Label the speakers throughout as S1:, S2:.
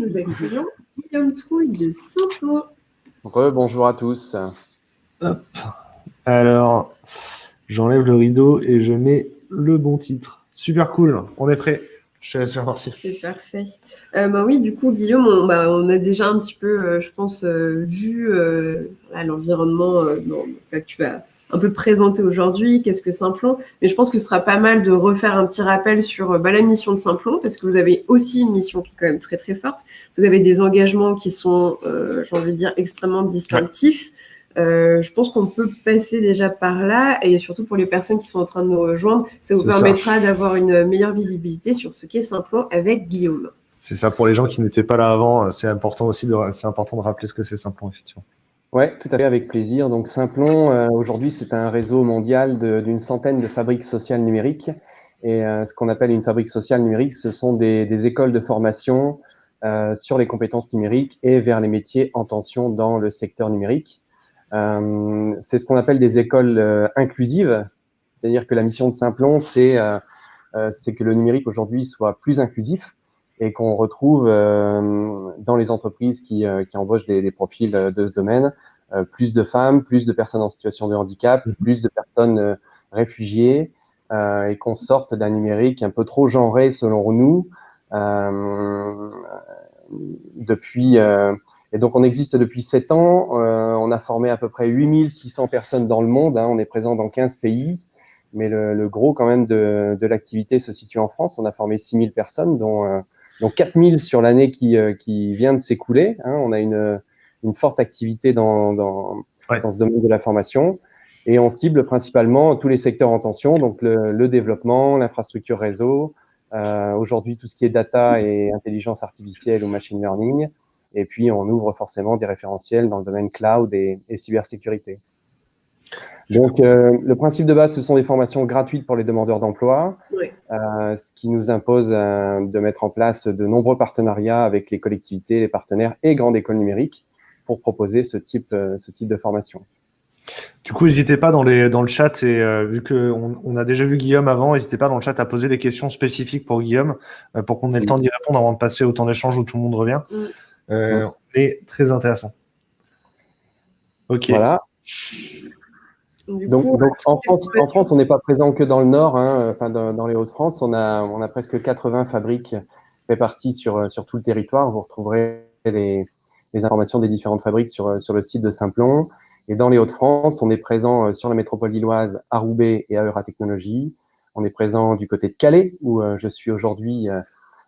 S1: nous accueillons Guillaume Trouille de Simplon.
S2: Rebonjour à tous.
S3: Hop. Alors, j'enlève le rideau et je mets le bon titre. Super cool, on est prêt. Je te laisse faire partie.
S1: C'est parfait. Euh, bah oui, du coup, Guillaume, on, bah, on, a déjà un petit peu, euh, je pense, euh, vu euh, l'environnement que tu vas un peu présenter aujourd'hui, qu'est-ce que Simplon. Mais je pense que ce sera pas mal de refaire un petit rappel sur bah, la mission de Simplon, parce que vous avez aussi une mission qui est quand même très, très forte. Vous avez des engagements qui sont, j'ai envie de dire, extrêmement distinctifs. Euh, je pense qu'on peut passer déjà par là et surtout pour les personnes qui sont en train de nous rejoindre, ça vous permettra d'avoir une meilleure visibilité sur ce qu'est Simplon avec Guillaume.
S3: C'est ça, pour les gens qui n'étaient pas là avant, c'est important aussi de, important de rappeler ce que c'est Simplon, effectivement.
S2: Oui, tout à fait, avec plaisir. Donc Simplon, euh, aujourd'hui, c'est un réseau mondial d'une centaine de fabriques sociales numériques. Et euh, ce qu'on appelle une fabrique sociale numérique, ce sont des, écoles de formation euh, sur les compétences numériques et vers les métiers en tension dans le secteur numérique. C'est ce qu'on appelle des écoles inclusives, c'est-à-dire que la mission de Simplon, c'est que le numérique aujourd'hui soit plus inclusif et qu'on retrouve dans les entreprises qui, qui embauchent des, des, profils de ce domaine plus de femmes, plus de personnes en situation de handicap, mmh. plus de personnes réfugiées et qu'on sorte d'un numérique un peu trop genré selon nous depuis et donc, on existe depuis 7 ans. Euh, on a formé à peu près 8600 personnes dans le monde. Hein. on est présent dans 15 pays. Mais le, le gros, quand même, de, de l'activité se situe en France. On a formé 6000 personnes, dont, euh, dont 4000 sur l'année qui, euh, qui vient de s'écouler. Hein. On a une, une forte activité dans, dans, ouais. dans ce domaine de la formation. Et on cible principalement tous les secteurs en tension, donc le, le développement, l'infrastructure réseau, euh, aujourd'hui tout ce qui est data et intelligence artificielle ou machine learning, et puis, on ouvre forcément des référentiels dans le domaine cloud et, et cybersécurité. Donc, euh, le principe de base, ce sont des formations gratuites pour les demandeurs d'emploi, oui. euh, ce qui nous impose euh, de mettre en place de nombreux partenariats avec les collectivités, les partenaires et grandes écoles numériques pour proposer ce type, euh, ce type de formation.
S3: Du coup, n'hésitez pas dans, les, dans le chat, et euh, vu qu'on on a déjà vu Guillaume avant, n'hésitez pas dans le chat à poser des questions spécifiques pour Guillaume, euh, pour qu'on ait le temps d'y répondre avant de passer au temps d'échange où tout le monde revient. Mm. Euh, est très intéressant.
S2: Ok. Voilà. Donc, donc en, France, en, France, on n'est pas présent que dans le Nord, hein, enfin dans, dans les Hauts-de-France, on a, on a presque 80 fabriques réparties sur, sur tout le territoire. Vous retrouverez les, les informations des différentes fabriques sur, sur le site de Simplon. Et dans les Hauts-de-France, on est présent sur la métropole lilloise à Roubaix et à Euratechnologie. On est présent du côté de Calais, où je suis aujourd'hui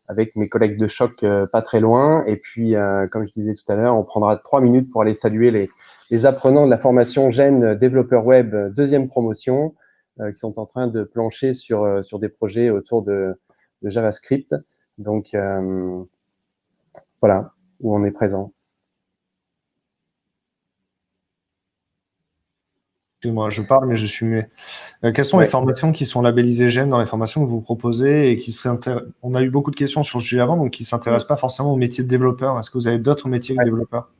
S2: avec mes collègues de choc euh, pas très loin. Et puis, euh, comme je disais tout à l'heure, on prendra trois minutes pour aller saluer les, les apprenants de la formation Gène développeur web deuxième promotion euh, qui sont en train de plancher sur, sur des projets autour de, de JavaScript. Donc, voilà, où on est présent.
S3: Excuse-moi, je parle, mais je suis muet. Euh, quelles sont ouais. les formations qui sont labellisées GEN dans les formations que vous proposez et qui seraient. On a eu beaucoup de questions sur ce sujet avant, donc qui ne s'intéressent pas forcément au métier de développeur. Est-ce que vous avez d'autres métiers que
S2: ouais.
S3: développeur?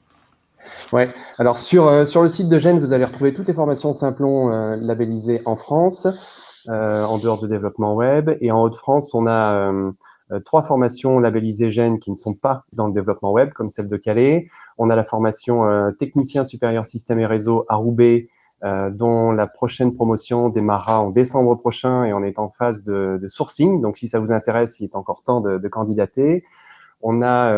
S2: Ouais. Alors sur euh, sur le site de GEN, vous allez retrouver toutes les formations Simplon euh, labellisées en France, euh, en dehors de développement web, et en Haute-France, on a trois formations labellisées GEN qui ne sont pas dans le développement web, comme celle de Calais. On a la formation technicien supérieur système et réseau à Roubaix, dont la prochaine promotion démarrera en décembre prochain et on est en phase de, sourcing. Donc, si ça vous intéresse, il est encore temps de, candidater. On a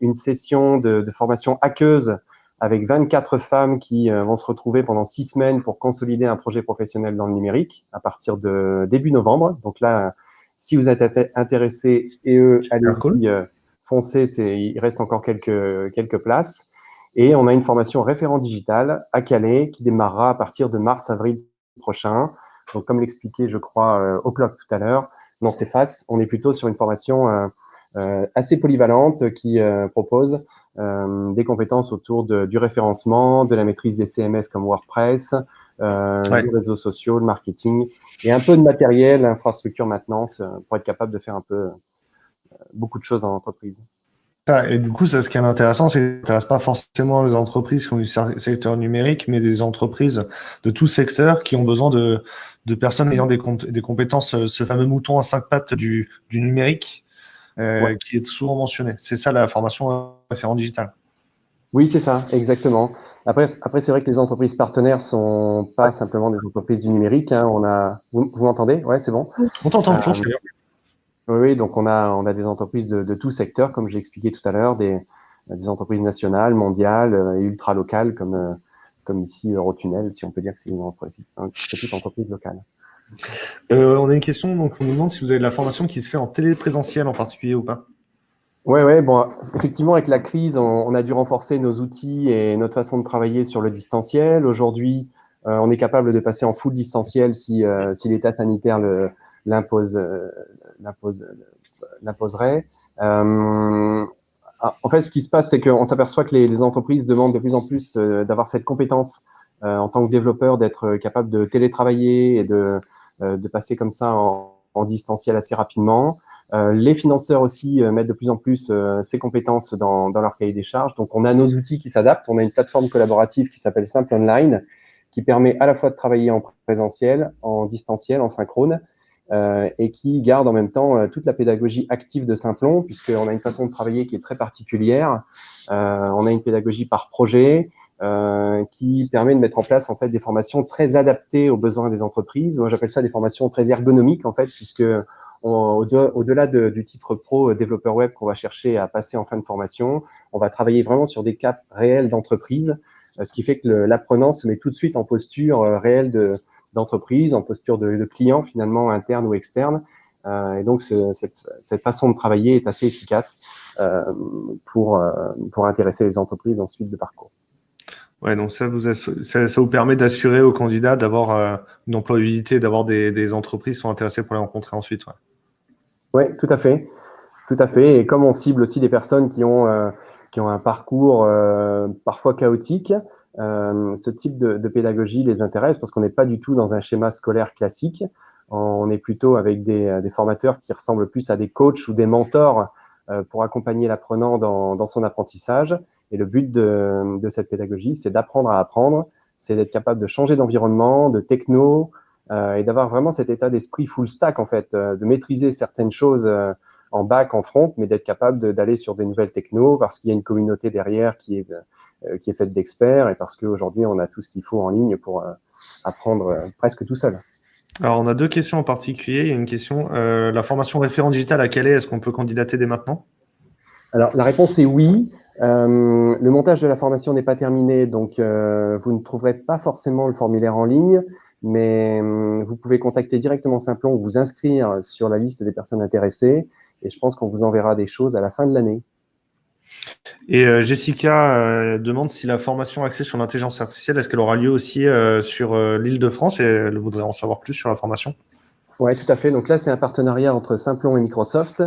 S2: une session de, de, formation hackeuse avec 24 femmes qui euh, vont se retrouver pendant six semaines pour consolider un projet professionnel dans le numérique à partir de début novembre. Donc là, si vous êtes intéressé et eux, allez-y, cool. Euh, foncez, il reste encore quelques, quelques places. Et on a une formation référent digital à Calais qui démarrera à partir de mars-avril prochain. Donc, comme l'expliquait, je crois, euh, au clock tout à l'heure, non, c'est face. On est plutôt sur une formation euh, euh, assez polyvalente qui euh, propose euh, des compétences autour de, du référencement, de la maîtrise des CMS comme WordPress, euh, ouais. des réseaux sociaux, le marketing et un peu de matériel, infrastructure, maintenance pour être capable de faire un peu beaucoup de choses en entreprise.
S3: Et du coup, ça, ce qui est intéressant, c'est que ça n'intéresse pas forcément les entreprises qui ont du secteur numérique, mais des entreprises de tout secteur qui ont besoin de, de personnes ayant des, des compétences, ce fameux mouton à cinq pattes du, du numérique, qui est souvent mentionnée. C'est ça la formation référent digital.
S2: Oui, c'est ça, exactement. Après, après c'est vrai que les entreprises partenaires sont pas simplement des entreprises du numérique. Hein. On a, vous, m'entendez? Ouais, c'est bon.
S3: On t'entend toujours.
S2: Oui, donc on a, on a des entreprises de, de tout secteur, comme j'ai expliqué tout à l'heure, des, des entreprises nationales, mondiales et ultra locales, comme comme ici Eurotunnel, si on peut dire que c'est une entreprise, une petite entreprise locale.
S3: Euh, on a une question, donc on nous demande si vous avez de la formation qui se fait en téléprésentiel en particulier ou pas.
S2: Oui, ouais, bon, effectivement, avec la crise, on, a dû renforcer nos outils et notre façon de travailler sur le distanciel. Aujourd'hui, euh, on est capable de passer en full distanciel si, euh, l'état sanitaire l'impose, l'imposerait. En fait, ce qui se passe, c'est qu'on s'aperçoit que les, entreprises demandent de plus en plus euh, d'avoir cette compétence euh, en tant que développeur, d'être capable de télétravailler et de, euh, passer comme ça en, distanciel assez rapidement. les financeurs aussi mettent de plus en plus ces compétences dans leur cahier des charges. Donc, on a nos outils qui s'adaptent. On a une plateforme collaborative qui s'appelle Simple Online, qui permet à la fois de travailler en présentiel, en distanciel, en synchrone, euh, et qui garde en même temps euh, toute la pédagogie active de Simplon, puisqu'on a une façon de travailler qui est très particulière. Euh, on a une pédagogie par projet qui permet de mettre en place en fait des formations très adaptées aux besoins des entreprises. Moi, j'appelle ça des formations très ergonomiques en fait, puisque au-delà du titre pro développeur web qu'on va chercher à passer en fin de formation, on va travailler vraiment sur des caps réels d'entreprise, ce qui fait que l'apprenant se met tout de suite en posture réelle de, d'entreprise, en posture de, de, client finalement interne ou externe. Euh, et donc cette, cette, façon de travailler est assez efficace euh, pour, euh, pour intéresser les entreprises ensuite de parcours.
S3: Ouais, donc ça vous, ça, vous permet d'assurer aux candidats d'avoir euh, une employabilité, d'avoir des, des, entreprises qui sont intéressées pour les rencontrer ensuite.
S2: Oui, ouais, tout à fait. Tout à fait. Et comme on cible aussi des personnes qui ont, euh, qui ont un parcours euh, parfois chaotique, euh, ce type de, de, pédagogie les intéresse parce qu'on n'est pas du tout dans un schéma scolaire classique. On est plutôt avec des, des formateurs qui ressemblent plus à des coachs ou des mentors euh, pour accompagner l'apprenant dans, dans, son apprentissage. Et le but de, de cette pédagogie, c'est d'apprendre à apprendre, c'est d'être capable de changer d'environnement, de techno, euh, et d'avoir vraiment cet état d'esprit full stack en fait, euh, de maîtriser certaines choses euh, en back, en front, mais d'être capable d'aller sur des nouvelles technos parce qu'il y a une communauté derrière qui est, euh, qui est faite d'experts et parce qu'aujourd'hui, on a tout ce qu'il faut en ligne pour euh, apprendre euh, presque tout seul.
S3: Alors, on a deux questions en particulier. Il y a une question, la formation référent digital à quelle est? Est-ce qu'on peut candidater dès maintenant?
S2: Alors, la réponse est oui. Euh, le montage de la formation n'est pas terminé, donc euh, vous ne trouverez pas forcément le formulaire en ligne, mais euh, vous pouvez contacter directement Simplon ou vous inscrire sur la liste des personnes intéressées, et je pense qu'on vous enverra des choses à la fin de l'année.
S3: Et euh, Jessica euh, demande si la formation axée sur l'intelligence artificielle, est-ce qu'elle aura lieu aussi euh, sur l'île de France et elle voudrait en savoir plus sur la formation?
S2: Oui, tout à fait. Donc là, c'est un partenariat entre Simplon et Microsoft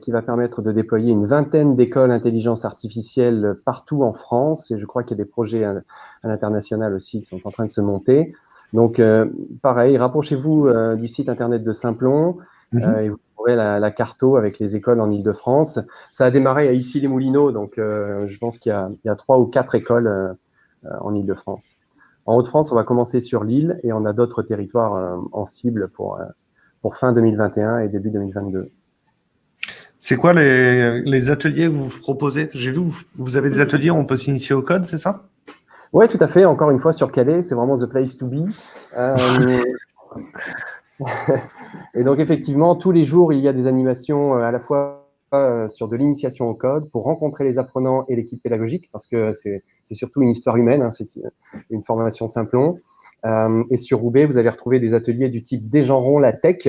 S2: qui va permettre de déployer une vingtaine d'écoles intelligence artificielle partout en France. Et je crois qu'il y a des projets à, l'international aussi qui sont en train de se monter. Donc, pareil, rapprochez-vous du site internet de Simplon. Mm-hmm. et vous la, la, carto avec les écoles en Ile-de-France. Ça a démarré à Issy-les-Moulineaux, donc euh, je pense qu'il y, y, a trois ou quatre écoles euh, en Ile-de-France. En Haute-France, on va commencer sur l'île et on a d'autres territoires euh, en cible pour, pour fin 2021 et début 2022.
S3: C'est quoi les, les, ateliers que vous proposez? J'ai vu, vous avez des ateliers où on peut s'initier au code, c'est ça?
S2: Oui, tout à fait. Encore une fois, sur Calais, c'est vraiment the place to be. et donc, effectivement, tous les jours, il y a des animations euh, à la fois euh, sur de l'initiation au code pour rencontrer les apprenants et l'équipe pédagogique, parce que c'est surtout une histoire humaine, hein, c'est une formation simplon. Euh, et sur Roubaix, vous allez retrouver des ateliers du type Dégenrons la tech,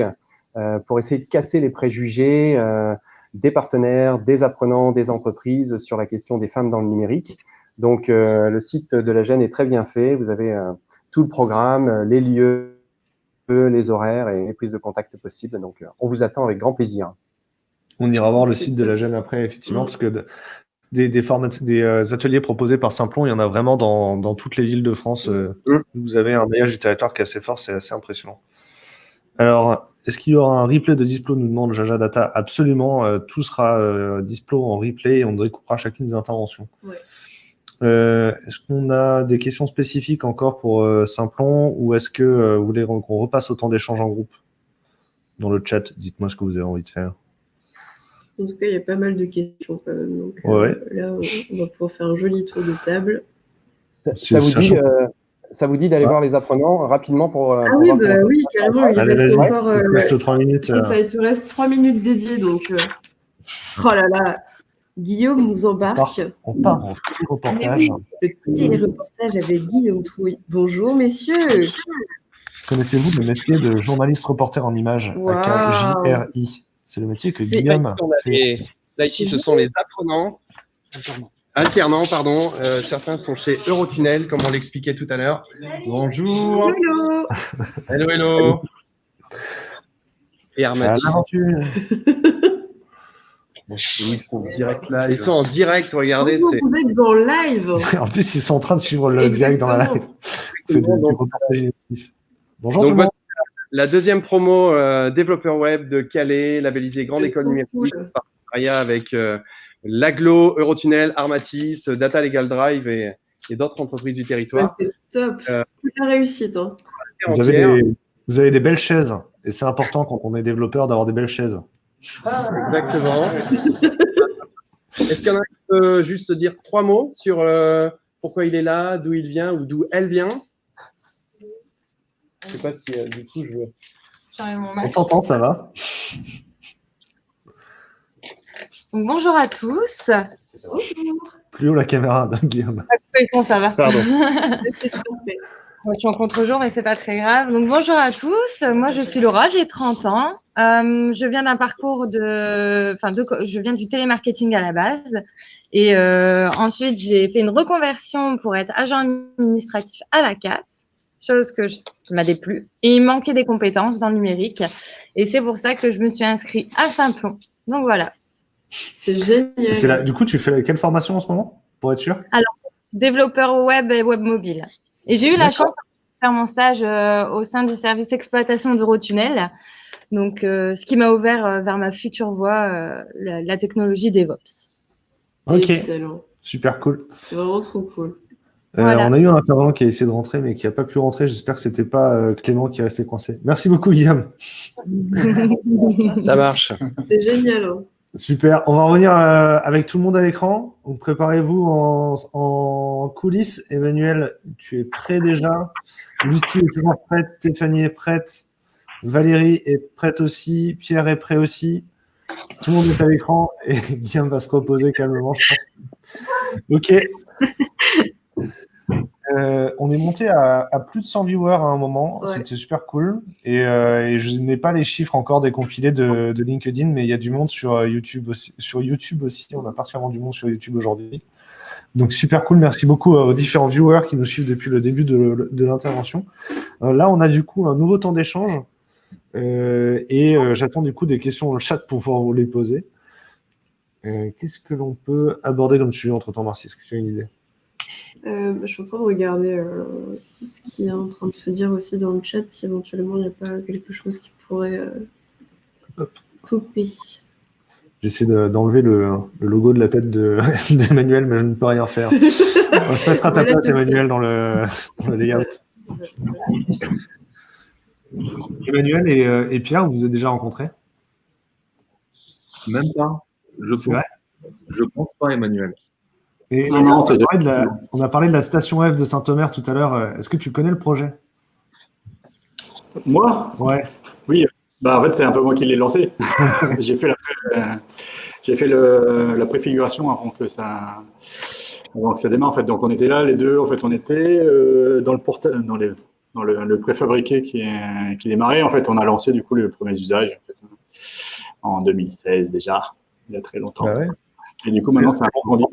S2: euh, pour essayer de casser les préjugés euh, des partenaires, des apprenants, des entreprises sur la question des femmes dans le numérique. Donc, euh, le site de la gêne est très bien fait. Vous avez tout le programme, les lieux, les horaires et les prises de contact possibles. Donc, euh, on vous attend avec grand plaisir.
S3: On ira voir le site de la gêne après, effectivement, parce que des, des, formats, des euh, ateliers proposés par Simplon, il y en a vraiment dans, dans toutes les villes de France. Euh, mm. Vous avez un maillage du territoire qui est assez fort, c'est assez impressionnant. Alors, est-ce qu'il y aura un replay de Displo nous demande Jaja Data. Absolument, tout sera Displo en replay et on découpera chacune des interventions. Ouais. Euh, est-ce qu'on a des questions spécifiques encore pour euh, Simplon ou est-ce que euh, vous voulez qu'on repasse au temps d'échange en groupe? Dans le chat, dites-moi ce que vous avez envie de faire.
S1: En tout cas, il y a pas mal de questions quand même. Donc,
S3: Ouais.
S1: là, on va pouvoir faire un joli tour de table.
S2: Ça, vous dit,
S3: change.
S2: euh, ça vous dit d'aller
S3: Ouais.
S2: voir les apprenants rapidement pour. euh,
S1: Ah
S2: pour
S1: oui, bah oui, carrément. Il
S3: Allez,
S1: reste encore. euh,
S3: Il te reste 3 minutes. euh.
S1: ça, il te reste trois minutes dédiées. Donc, euh, oh là là, Guillaume nous embarque.
S3: On part en reportage.
S1: Le téléreportage avec Guillaume Trouille. Bonjour, messieurs.
S3: Connaissez-vous le métier de journaliste reporter en images
S1: Waouh.
S3: avec un JRI C'est le métier que Guillaume fait.
S2: les- Là, ici, ce sont les apprenants. Alternants, pardon. Euh, certains sont chez Eurotunnel, comme on l'expliquait tout à l'heure. Bonjour.
S1: Hello.
S2: Hello, hello. Et. Bon, ils sont en direct là. Ils sont en direct, regardez. C'est
S1: vous êtes en live.
S3: En plus, ils sont en train de suivre le direct dans la live.
S1: Exactement.
S3: On fait du, du reportage émotif. Bonjour
S2: Donc,
S3: tout le monde.
S2: la deuxième promo euh, développeur web de Calais, labellisée Grande École Numérique,
S1: cool.
S2: partenariat avec euh, l'Aglo, Eurotunnel, Armatis, Data Legal Drive et, et d'autres entreprises du
S1: Ouais,
S2: territoire.
S1: c'est top.
S2: Euh,
S1: la réussite. Hein.
S3: Vous avez,
S2: Entière.
S3: des, vous avez des belles chaises. Et c'est important quand on est développeur d'avoir des belles chaises.
S2: Exactement. Est-ce qu'il y en a qui peut juste dire trois mots sur euh, pourquoi il est là, d'où il vient ou d'où elle vient? Je sais pas si euh, du coup je veux.
S3: On t'entend, ça va?
S4: Donc, bonjour à tous.
S3: Plus haut la caméra, Guillaume.
S4: Ça va.
S2: Pardon.
S4: Je suis en contre-jour, mais c'est pas très grave. Donc, bonjour à tous. Moi, je suis Laura, j'ai 30 ans. Euh, je viens d'un parcours de, enfin, de, je viens du télémarketing à la base. Et euh, ensuite, j'ai fait une reconversion pour être agent administratif à la CAF, chose que je, qui m'a déplu. Et il manquait des compétences dans le numérique. Et c'est pour ça que je me suis inscrite à Saint-Plon. Donc voilà,
S1: C'est génial.
S3: Là- du coup, tu fais quelle formation en ce moment Pour être sûr?
S4: Développeur web et web mobile. Et j'ai eu la chance de faire mon stage euh, au sein du service exploitation d'Eurotunnel. Donc, euh, ce qui m'a ouvert euh, vers ma future voie, euh, la, la technologie DevOps.
S3: Ok,
S1: Excellent.
S3: super cool.
S1: C'est vraiment trop cool.
S3: Euh,
S4: Voilà.
S3: on a eu un intervenant qui a essayé de rentrer, mais qui n'a pas pu rentrer. J'espère que c'était pas euh, Clément qui est resté coincé. Merci beaucoup, Guillaume.
S2: Ça marche.
S1: C'est génial. hein.
S3: Super. On va revenir euh, avec tout le monde à l'écran. Donc, préparez-vous en, en coulisses. Emmanuel, tu es prêt déjà? Lucie est toujours prête. Stéphanie est prête. Valérie est prête aussi. Pierre est prêt aussi. Tout le monde est à l'écran et Guillaume va se reposer calmement, je pense. Ok. Euh, on est monté à, à plus de 100 viewers à un moment.
S1: Ouais.
S3: C'était super cool. Et, euh, et je n'ai pas les chiffres encore décompilés de, de LinkedIn, mais il y a du monde sur euh, YouTube aussi. Sur YouTube aussi, on a particulièrement du monde sur YouTube aujourd'hui. Donc super cool. Merci beaucoup aux différents viewers qui nous suivent depuis le début de, de l'intervention. Euh, là, on a du coup un nouveau temps d'échange. Euh, et euh, j'attends du coup des questions dans le chat pour pouvoir vous les poser. Euh, Qu'est-ce que l'on peut aborder comme sujet entre-temps, Marcy? Est-ce que tu as une idée?
S1: Euh, je suis en train de regarder euh, ce qui est en train de se dire aussi dans le chat, si éventuellement il n'y a pas quelque chose qui pourrait euh, popper.
S3: J'essaie de- d'enlever le, le logo de la tête de- d'Emmanuel, mais je ne peux rien faire. On va se mettre à ta place. Emmanuel, dans le, dans le layout. Emmanuel et, euh, et Pierre, vous vous êtes déjà rencontrés?
S5: Même pas. Je pense,
S3: vrai?
S5: Je pense pas, Emmanuel.
S3: Et
S5: Non, non,
S3: on, a parlé de la, on a parlé de la station F de Saint-Omer tout à l'heure. Est-ce que tu connais le projet?
S6: Moi?
S3: Ouais.
S6: bah, En fait, c'est un peu moi qui l'ai lancé. j'ai fait, la, euh, j'ai fait le, la préfiguration avant que, ça, avant que ça démarre. En fait. Donc, on était là, les deux. En fait, on était euh, dans, le, porta- dans, les, dans le, le préfabriqué qui, est, qui démarrait. En fait, on a lancé du coup les premiers usages en, fait, en 2016 déjà, il y a très longtemps.
S3: Bah ouais.
S6: Et du coup, maintenant, c'est un grandi.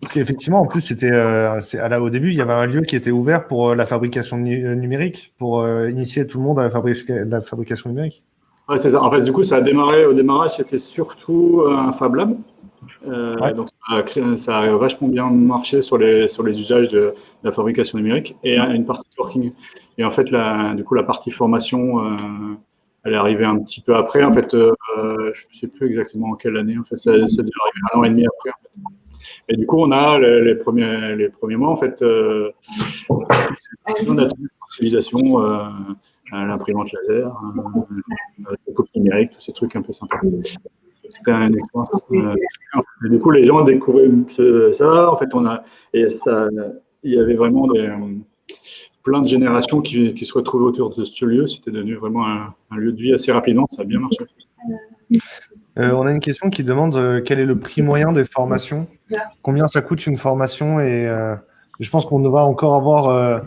S3: Parce qu'effectivement, en plus, c'était euh, au début, il y avait un lieu qui était ouvert pour euh, la fabrication euh, numérique, pour euh, initier tout le monde à la fabrication numérique.
S6: Ouais, c'est ça. En fait, du coup, ça a démarré. Au démarrage, c'était surtout un Fab Lab. Euh,
S3: Ouais.
S6: Donc, ça a, créé- ça a vachement bien marché sur les, sur les usages de, de la fabrication numérique et une partie working. Et en fait, la, du coup, la partie formation, euh, elle est arrivée un petit peu après. En fait, euh, je ne sais plus exactement en quelle année. En fait, ça, déjà arrivé un an et demi après. En fait. Et du coup, on a les, premiers, les premiers mois, en fait, euh, on a toute sensibilisation, euh, l'imprimante laser, euh, la copie numérique, tous ces trucs un peu sympas. c'était une expérience. Euh, du coup, les gens découvraient ça. En fait, on a et ça, il y avait vraiment des, plein de générations qui, se retrouvaient autour de ce lieu. C'était devenu vraiment un, lieu de vie assez rapidement. Ça a bien marché.
S3: Euh, on a une question qui demande euh, quel est le prix moyen des formations, combien ça coûte une formation? Et euh, je pense qu'on va encore avoir,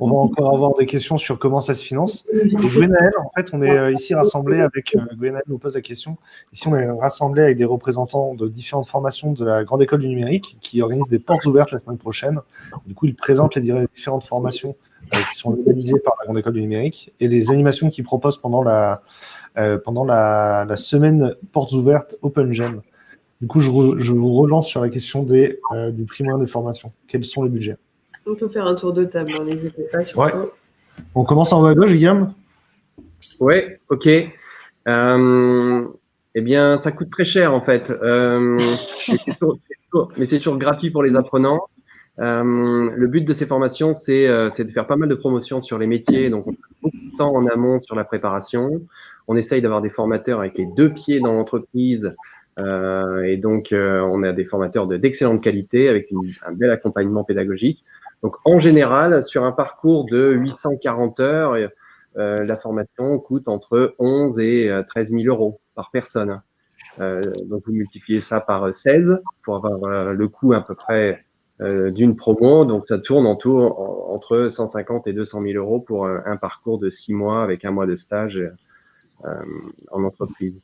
S3: on va encore avoir des questions sur comment ça se finance. Et Gwenaël, en fait, on est ici rassemblés avec Gwenaël nous pose la question. Ici, on est rassemblés avec des représentants de différentes formations de la Grande École du Numérique qui organisent des portes ouvertes la semaine prochaine. Du coup, ils présentent les différentes formations qui sont organisées par la Grande École du Numérique et les animations qu'ils proposent pendant la euh, pendant la, la, semaine portes ouvertes OpenGen. Du coup, je, je, vous relance sur la question des, euh, du prix moyen des formations. Quels sont les budgets?
S1: On peut faire un tour de table, hein, n'hésitez pas.
S3: Ouais. On commence en haut à gauche, Guillaume?
S2: Oui, ok. Euh, eh bien, ça coûte très cher en fait. Euh, mais c'est toujours gratuit pour les apprenants. Euh, le but de ces formations, c'est euh, de faire pas mal de promotions sur les métiers. Donc, on passe beaucoup de temps en amont sur la préparation. On essaye d'avoir des formateurs avec les deux pieds dans l'entreprise. Euh, et donc, euh, on a des formateurs d'excellente qualité avec un bel accompagnement pédagogique. Donc, en général, sur un parcours de 840 heures, euh, la formation coûte entre 11 et 13 000 euros par personne. Euh, donc, vous multipliez ça par 16 pour avoir le coût à peu près d'une promo. Donc, ça tourne en tout entre 150 et 200 000 euros pour un parcours de six mois avec un mois de stage euh, en entreprise.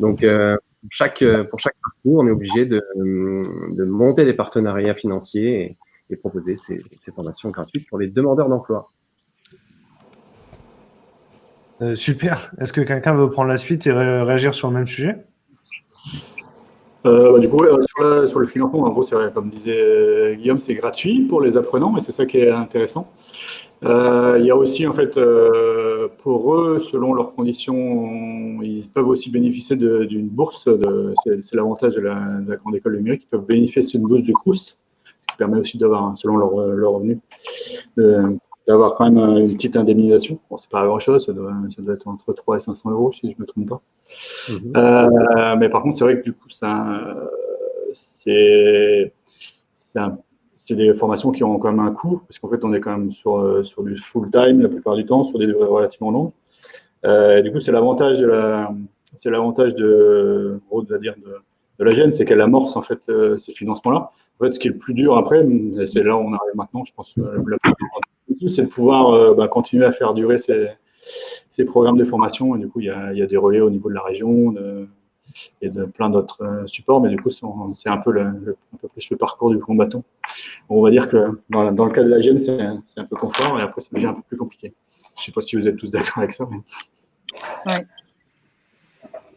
S2: Donc, euh, chaque, pour chaque parcours, on est obligé de, de monter des partenariats financiers et, et proposer ces, ces, formations gratuites pour les demandeurs d'emploi.
S3: Euh, super. Est-ce que quelqu'un veut prendre la suite et ré réagir sur le même sujet?
S6: Euh, bah, du coup, sur, la, sur, le financement, en gros, c'est comme disait Guillaume, c'est gratuit pour les apprenants et c'est ça qui est intéressant. Euh, il y a aussi, en fait, euh, pour eux, selon leurs conditions, ils peuvent aussi bénéficier d'une bourse. C'est l'avantage de, de, la, grande école numérique. Ils peuvent bénéficier d'une bourse du CRUS, ce qui permet aussi d'avoir, selon leurs leur revenus, d'avoir quand même une petite indemnisation. Bon, c'est pas grand chose, ça doit, ça doit, être entre 3 et 500 euros, si je ne me trompe pas. Mmh. Euh, mais par contre, c'est vrai que du coup, c'est des formations qui ont quand même un coût, parce qu'en fait, on est quand même sur, sur du full-time la plupart du temps, sur des durées relativement longues. Euh, du coup, c'est l'avantage de la, c'est l'avantage de, de, la gêne, c'est qu'elle amorce en fait euh, ces financements-là. En fait, ce qui est le plus dur après, c'est là où on arrive maintenant, je pense, euh, c'est de pouvoir euh, bah, continuer à faire durer ces, ces, programmes de formation. Et du coup, il y a, y a des relais au niveau de la région et de plein d'autres euh, supports, mais du coup, c'est un peu, le, le, un peu plus le parcours du combattant. On va dire que dans, dans le cas de la gêne, c'est un peu confort, et après, ça devient un peu plus compliqué. Je ne sais pas si vous êtes tous d'accord avec ça. Mais...
S7: Ouais.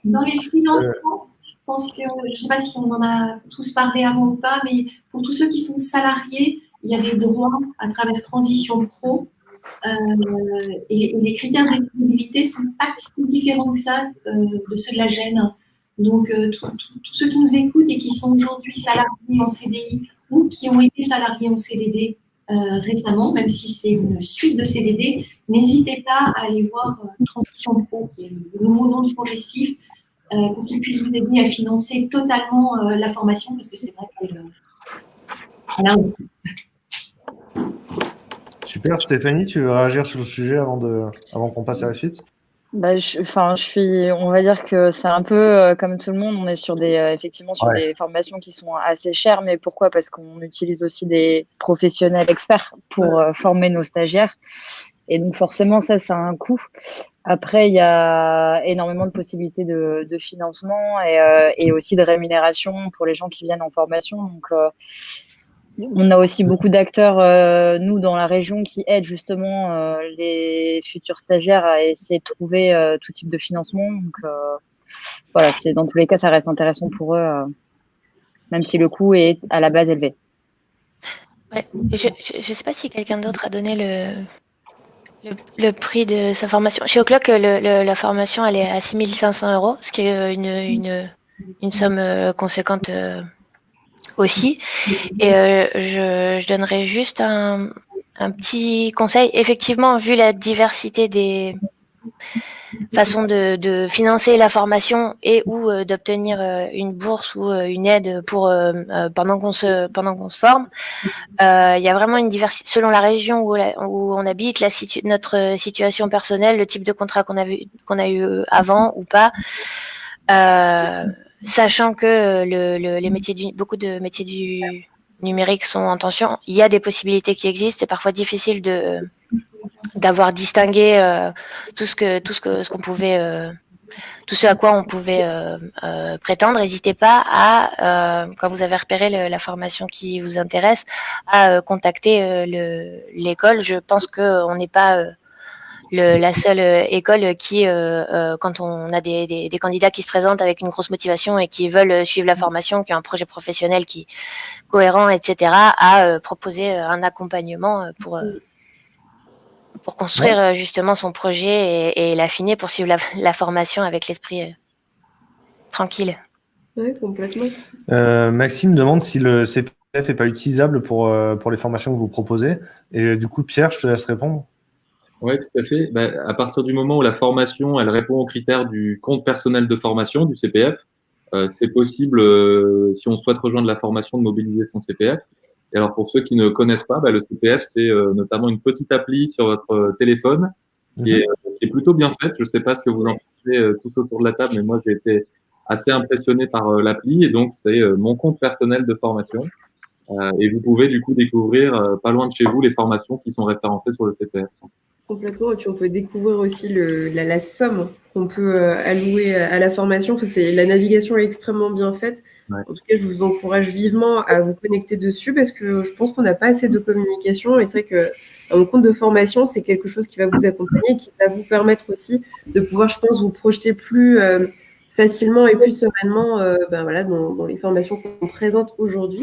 S7: Dans les financements, je pense que, je ne sais pas si on en a tous parlé avant ou pas, mais pour tous ceux qui sont salariés, il y a des droits à travers Transition Pro. Euh, et, et, les critères d'éligibilité sont pas si différents que ça euh, de ceux de la gêne. Donc, euh, tous ceux qui nous écoutent et qui sont aujourd'hui salariés en CDI ou qui ont été salariés en CDD euh, récemment, même si c'est une suite de CDD, n'hésitez pas à aller voir euh, Transition Pro, qui est le nouveau nom du progressif, pour qu'il puisse vous aider à financer totalement la formation, parce que c'est vrai que voilà.
S3: Super, Stéphanie, tu veux réagir sur le sujet avant, avant qu'on passe à la suite?
S8: Bah, je, enfin, je suis, on va dire que c'est un peu euh, comme tout le monde, on est sur des, euh, effectivement, sur ouais. des formations qui sont assez chères, mais pourquoi? Parce qu'on utilise aussi des professionnels experts pour euh, former nos stagiaires. Et donc, forcément, ça, ça a un coût. Après, il y a énormément de possibilités de, de financement et, et, aussi de rémunération pour les gens qui viennent en formation. Donc, on a aussi beaucoup d'acteurs, euh, nous, dans la région, qui aident justement euh, les futurs stagiaires à essayer de trouver euh, tout type de financement. Donc, voilà, dans tous les cas, ça reste intéressant pour eux, même si le coût est à la base élevé.
S9: Je ne sais pas si quelqu'un d'autre a donné le, le, prix de sa formation. Chez O'Clock, la formation, elle est à 6500 euros, ce qui est une, une somme conséquente aussi. Et euh, je, je, donnerais juste un, un, petit conseil. Effectivement, vu la diversité des, façon de, de, financer la formation et ou euh, d'obtenir euh, une bourse ou euh, une aide pour pendant qu'on se pendant qu'on se forme. Il y a vraiment une diversité selon la région où, où on habite, la situ notre situation personnelle, le type de contrat qu'on a vu qu'on a eu avant ou pas. Sachant que le, le, les métiers du, beaucoup de métiers du numérique sont en tension, il y a des possibilités qui existent. C'est parfois difficile de d'avoir distingué euh, tout ce que tout ce que ce qu'on pouvait euh, tout ce à quoi on pouvait euh, prétendre. N'hésitez pas à quand vous avez repéré la formation qui vous intéresse à contacter l'école. Je pense que on n'est pas le, la seule école qui, quand on a des, des, des, candidats qui se présentent avec une grosse motivation et qui veulent suivre la formation, qui ont un projet professionnel qui cohérent, etc., à proposer un accompagnement pour pour construire euh, justement son projet et, l'affiner pour suivre la, formation avec l'esprit euh, tranquille.
S1: Oui, complètement.
S3: Euh, Maxime demande si le CPF n'est pas utilisable pour, pour les formations que vous proposez. Et du coup, Pierre, je te laisse répondre.
S5: Oui, tout à fait. Bah, à partir du moment où la formation, elle répond aux critères du compte personnel de formation, du CPF, c'est possible, si on souhaite rejoindre la formation, de mobiliser son CPF. Et alors, pour ceux qui ne connaissent pas, bah, le CPF, c'est euh, notamment une petite appli sur votre euh, téléphone qui, est, mhm. qui, est, plutôt bien faite. Je ne sais pas ce que vous en pensez euh, tous autour de la table, mais moi, j'ai été assez impressionné par l'appli. Et donc, c'est mon compte personnel de formation. Et vous pouvez, du coup, découvrir pas loin de chez vous les formations qui sont référencées sur le CPF.
S1: Complètement. Et puis, on peut découvrir aussi le, la, la, somme qu'on peut allouer à la formation. La navigation est extrêmement bien faite. En tout cas, je vous encourage vivement à vous connecter dessus parce que je pense qu'on n'a pas assez de communication et c'est vrai qu'un compte de formation, c'est quelque chose qui va vous accompagner et qui va vous permettre aussi de pouvoir, je pense, vous projeter plus euh, facilement et plus sereinement euh, ben voilà, dans, les formations qu'on présente aujourd'hui.